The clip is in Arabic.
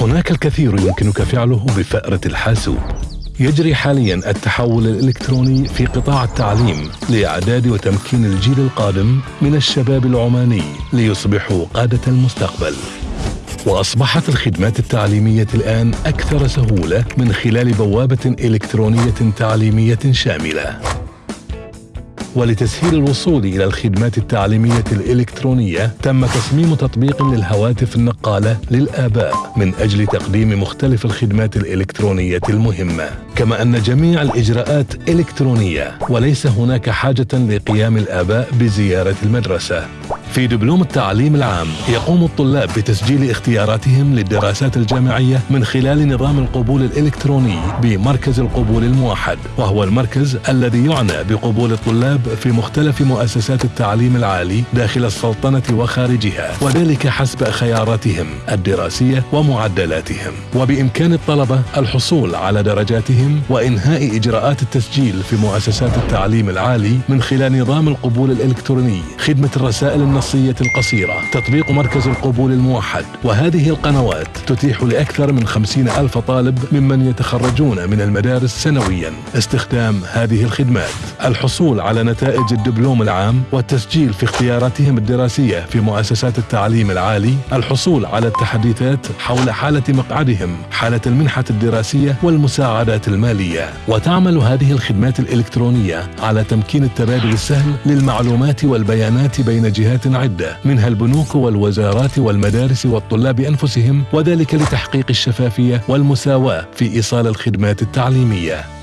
هناك الكثير يمكنك فعله بفأرة الحاسوب. يجري حاليا التحول الإلكتروني في قطاع التعليم لإعداد وتمكين الجيل القادم من الشباب العماني ليصبحوا قادة المستقبل. وأصبحت الخدمات التعليمية الآن أكثر سهولة من خلال بوابة إلكترونية تعليمية شاملة. ولتسهيل الوصول إلى الخدمات التعليمية الإلكترونية تم تصميم تطبيق للهواتف النقالة للآباء من أجل تقديم مختلف الخدمات الإلكترونية المهمة. كما أن جميع الإجراءات إلكترونية وليس هناك حاجة لقيام الآباء بزيارة المدرسة. في دبلوم التعليم العام يقوم الطلاب بتسجيل اختياراتهم للدراسات الجامعية من خلال نظام القبول الإلكتروني بمركز القبول الموحد وهو المركز الذي يعنى بقبول الطلاب في مختلف مؤسسات التعليم العالي داخل السلطنة وخارجها وذلك حسب خياراتهم الدراسية ومعدلاتهم. وبإمكان الطلبة الحصول على درجاتهم وإنهاء إجراءات التسجيل في مؤسسات التعليم العالي من خلال نظام القبول الإلكتروني خدمة الرسائل النصية القصيرة تطبيق مركز القبول الموحد. وهذه القنوات تتيح لأكثر من خمسين ألف طالب ممن يتخرجون من المدارس سنويا. استخدام هذه الخدمات الحصول على نتائج الدبلوم العام والتسجيل في اختياراتهم الدراسية في مؤسسات التعليم العالي الحصول على التحديثات حول حالة مقعدهم حالة المنحة الدراسية والمساعدات المالية. وتعمل هذه الخدمات الإلكترونية على تمكين التبادل السهل للمعلومات والبيانات بين جهات عدة منها البنوك والوزارات والمدارس والطلاب أنفسهم وذلك لتحقيق الشفافية والمساواة في إيصال الخدمات التعليمية.